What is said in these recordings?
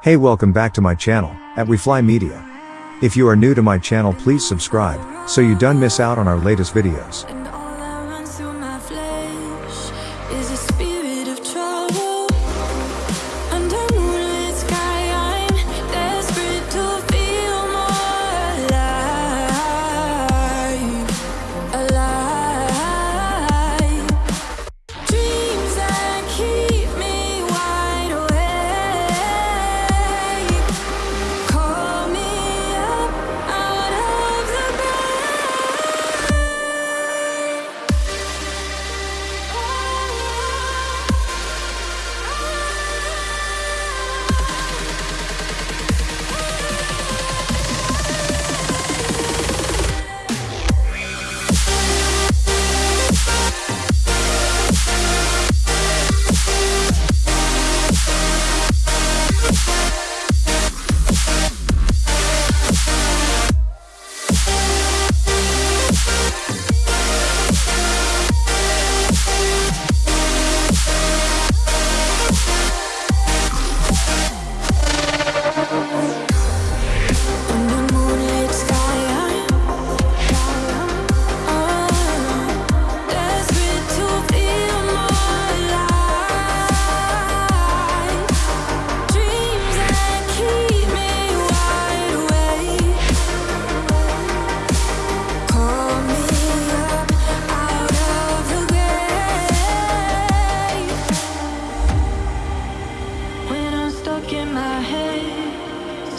Hey welcome back to my channel, at We Fly Media. If you are new to my channel please subscribe, so you don't miss out on our latest videos.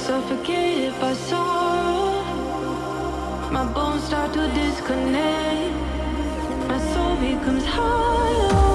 Suffocated by sorrow, my bones start to disconnect. My soul becomes hollow.